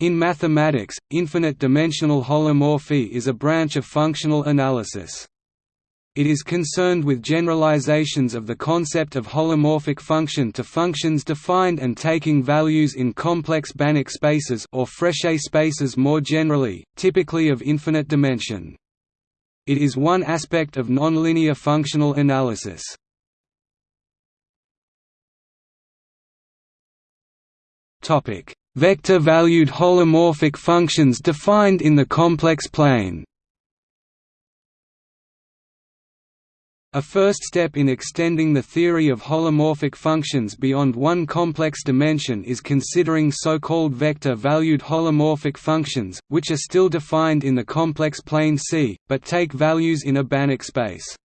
In mathematics, infinite-dimensional holomorphy is a branch of functional analysis. It is concerned with generalizations of the concept of holomorphic function to functions defined and taking values in complex Banach spaces or Frechet spaces more generally, typically of infinite dimension. It is one aspect of nonlinear functional analysis. Vector-valued holomorphic functions defined in the complex plane A first step in extending the theory of holomorphic functions beyond one complex dimension is considering so-called vector-valued holomorphic functions, which are still defined in the complex plane C, but take values in a Banach space.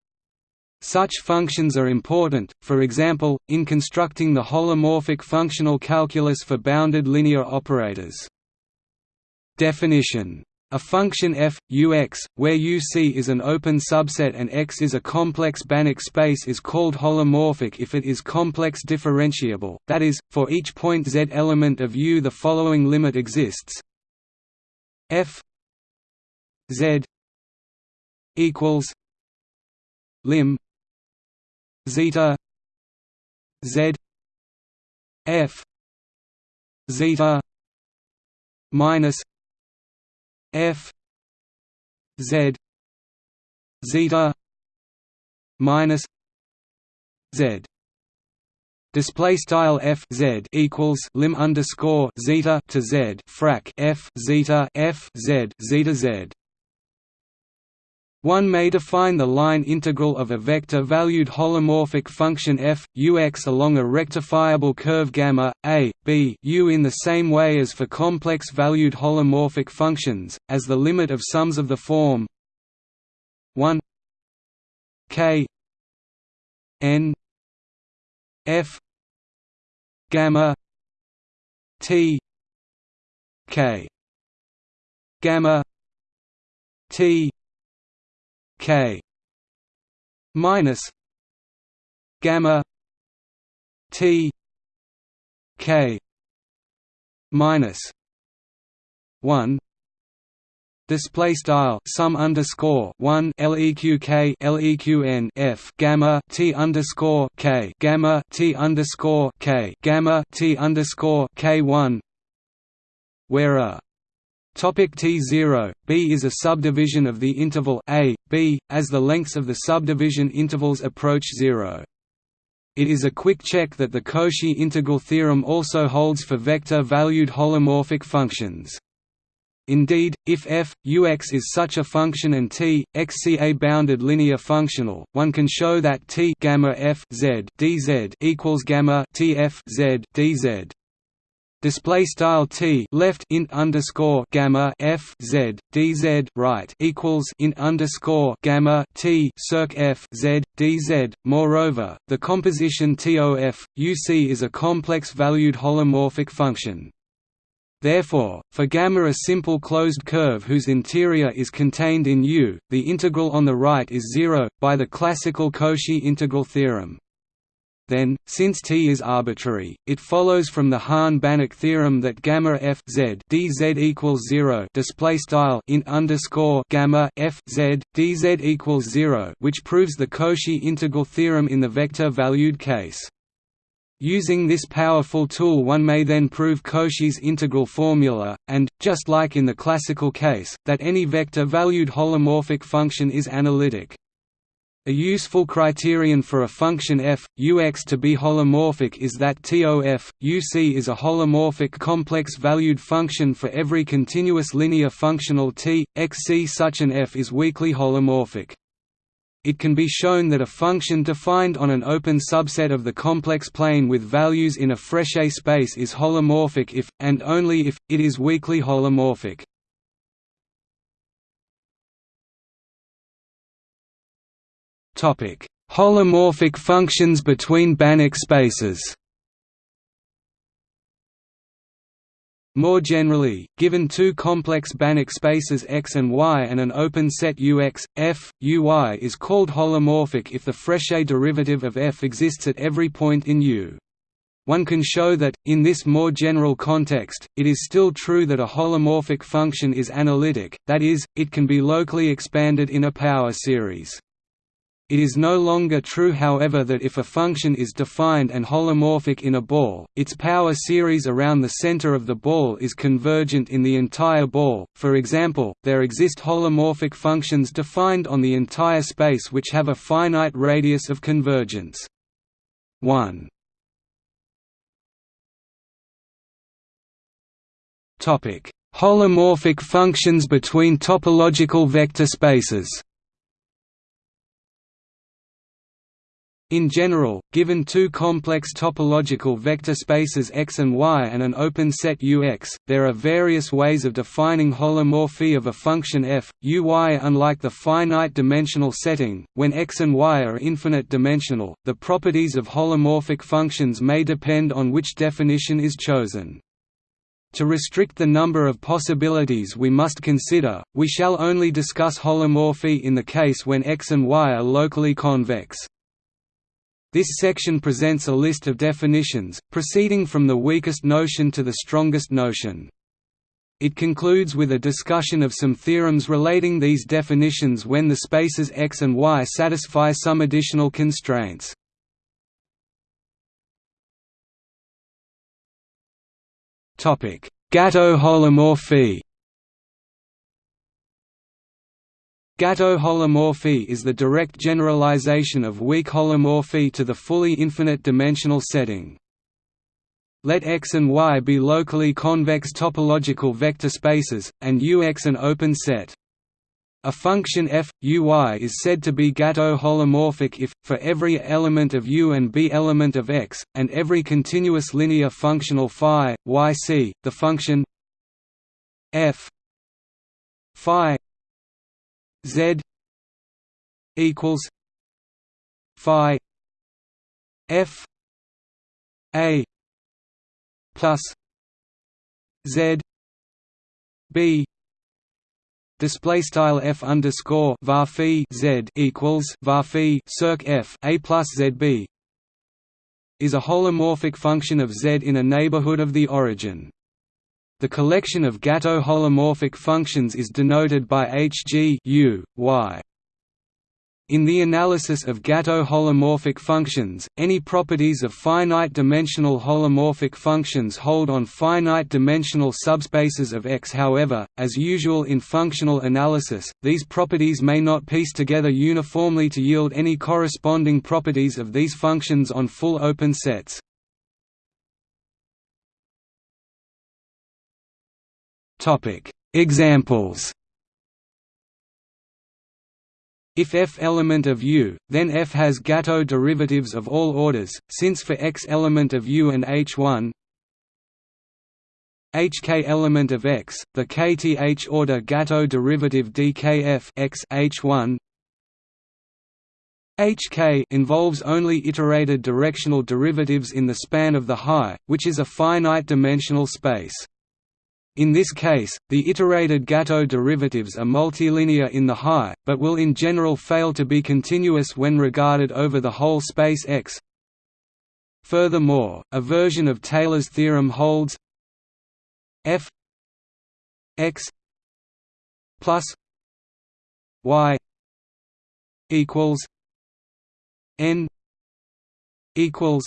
Such functions are important, for example, in constructing the holomorphic functional calculus for bounded linear operators. Definition a function f, ux, where uc is an open subset and x is a complex Banach space is called holomorphic if it is complex differentiable, that is, for each point z element of u the following limit exists f z equals lim zeta z f zeta minus f z zeta minus z. Display style f z equals lim underscore zeta to z frac f zeta f z zeta z one may define the line integral of a vector-valued holomorphic function f, ux along a rectifiable curve gamma, a, b u in the same way as for complex-valued holomorphic functions, as the limit of sums of the form 1 k n f gamma t k gamma t k minus gamma t k minus 1 Display style sum underscore one leq leqn f gamma t underscore k gamma t underscore k gamma t underscore k one, where a Topic T0, B is a subdivision of the interval a, b, as the lengths of the subdivision intervals approach zero. It is a quick check that the Cauchy integral theorem also holds for vector-valued holomorphic functions. Indeed, if f, ux is such a function and t, xc a bounded linear functional, one can show that t gamma f z dz equals gamma t f z dz display style t left int underscore gamma f z dz right equals int underscore gamma t circ f z dz. Moreover, the composition TOF UC is a complex valued holomorphic function. Therefore, for gamma a simple closed curve whose interior is contained in U, the integral on the right is zero, by the classical Cauchy integral theorem. Then, since T is arbitrary, it follows from the Hahn-Banach theorem that gamma f z dz equals zero. Display style in underscore gamma f z dz equals zero, which proves the Cauchy integral theorem in the vector-valued case. Using this powerful tool one may then prove Cauchy's integral formula, and, just like in the classical case, that any vector-valued holomorphic function is analytic. A useful criterion for a function f, ux to be holomorphic is that TOF, UC is a holomorphic complex-valued function for every continuous linear functional t, xc such an f is weakly holomorphic. It can be shown that a function defined on an open subset of the complex plane with values in a Frechet space is holomorphic if, and only if, it is weakly holomorphic. Holomorphic functions between Banach spaces. More generally, given two complex Banach spaces X and Y and an open set UX, F, UY is called holomorphic if the Frechet derivative of F exists at every point in U. one can show that, in this more general context, it is still true that a holomorphic function is analytic, that is, it can be locally expanded in a power series. It is no longer true however that if a function is defined and holomorphic in a ball, its power series around the center of the ball is convergent in the entire ball. For example, there exist holomorphic functions defined on the entire space which have a finite radius of convergence. 1 Topic: Holomorphic functions between topological vector spaces. In general, given two complex topological vector spaces X and Y and an open set Ux, there are various ways of defining holomorphy of a function f, Uy. Unlike the finite dimensional setting, when X and Y are infinite dimensional, the properties of holomorphic functions may depend on which definition is chosen. To restrict the number of possibilities we must consider, we shall only discuss holomorphy in the case when X and Y are locally convex. This section presents a list of definitions, proceeding from the weakest notion to the strongest notion. It concludes with a discussion of some theorems relating these definitions when the spaces X and Y satisfy some additional constraints. Gateaux holomorphy Gateaux holomorphy is the direct generalization of weak holomorphy to the fully infinite-dimensional setting. Let X and Y be locally convex topological vector spaces, and Ux an open set. A function f, uy is said to be Gateaux holomorphic if, for every element of u and b element of x, and every continuous linear functional phi, yc, the function f phi Z equals Phi F A plus Z B Display style f underscore var z equals var circ f a plus zb is a holomorphic function of z in a neighborhood of the origin. The collection of Gateaux holomorphic functions is denoted by Hg u, y. In the analysis of Gateaux holomorphic functions, any properties of finite-dimensional holomorphic functions hold on finite-dimensional subspaces of X however, as usual in functional analysis, these properties may not piece together uniformly to yield any corresponding properties of these functions on full open sets. Examples. If f element of U, then f has Gateaux derivatives of all orders, since for x element of U and H1 hk element of x, the kth order Gateaux derivative dkf x H1 hk involves only iterated directional derivatives in the span of the Hie, which is a finite dimensional space. In this case, the iterated Gateaux derivatives are multilinear in the high, but will in general fail to be continuous when regarded over the whole space X. Furthermore, a version of Taylor's theorem holds f x plus y equals n equals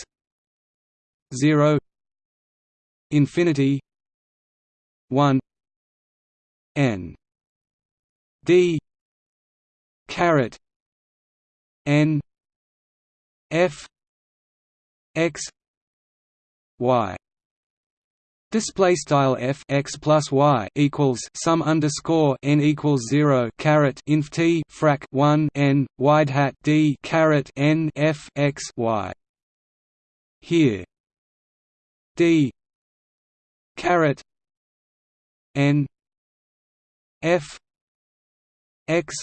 0 infinity 1 n d caret n f x y Display style f x plus y equals sum underscore n equals zero caret inf t frac one n wide hat d caret n f x y. Here d caret n f x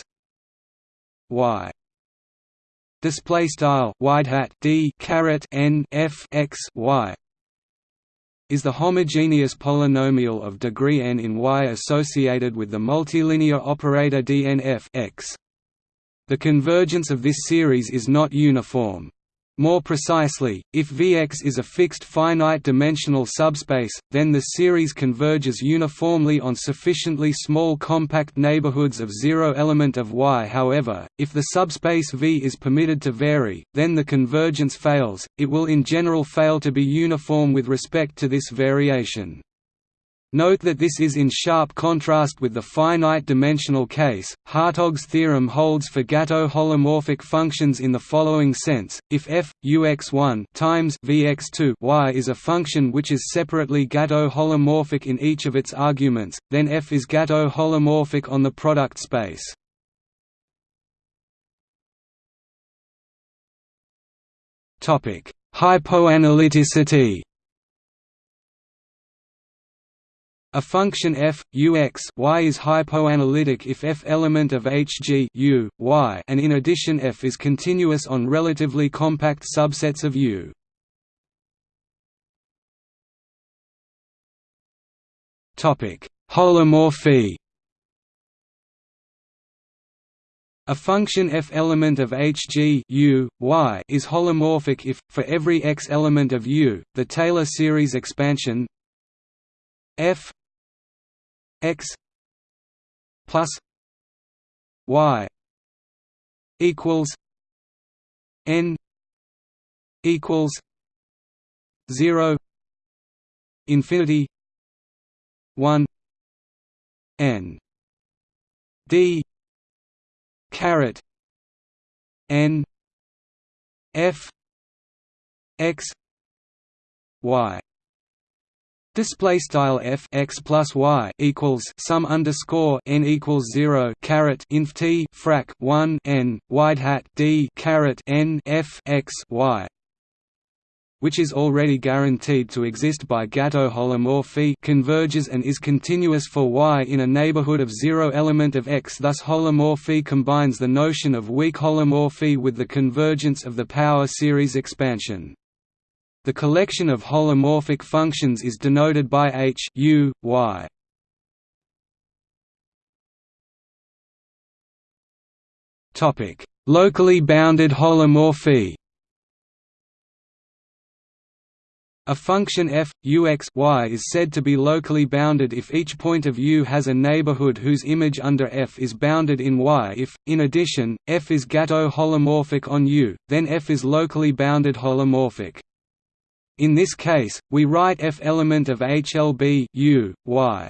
y display style wide hat d caret n f x y is the homogeneous polynomial of degree n in Y associated with the multilinear operator dnf x. The convergence of this series is not uniform. More precisely, if Vx is a fixed finite-dimensional subspace, then the series converges uniformly on sufficiently small compact neighborhoods of zero element of Y. However, if the subspace V is permitted to vary, then the convergence fails, it will in general fail to be uniform with respect to this variation. Note that this is in sharp contrast with the finite-dimensional case. Hartogs' theorem holds for Gateaux holomorphic functions in the following sense: if f ux1 times vx2 y is a function which is separately Gateaux holomorphic in each of its arguments, then f is Gateaux holomorphic on the product space. Topic: Hypoanalyticity. A function f u x y is hypoanalytic if f element of H G u y, and in addition f is continuous on relatively compact subsets of U. Topic: Holomorphy A function f element of H G u, y is holomorphic if, for every x element of U, the Taylor series expansion f x plus y equals n equals 0 infinity 1 n d caret n f x y Display style f x plus y equals sum underscore n equals zero caret inf t frac one n wide hat d caret n f x y, which is already guaranteed to exist by Gateaux holomorphy converges and is continuous for y in a neighborhood of zero element of x. Thus, holomorphy combines the notion of weak holomorphy with the convergence of the power series expansion. The collection of holomorphic functions is denoted by H U, y. Topic: Locally bounded holomorphy. A function f, ux y is said to be locally bounded if each point of U has a neighborhood whose image under f is bounded in y if, in addition, f is Gateaux holomorphic on U, then f is locally bounded holomorphic. In this case, we write f element of HLB U, y.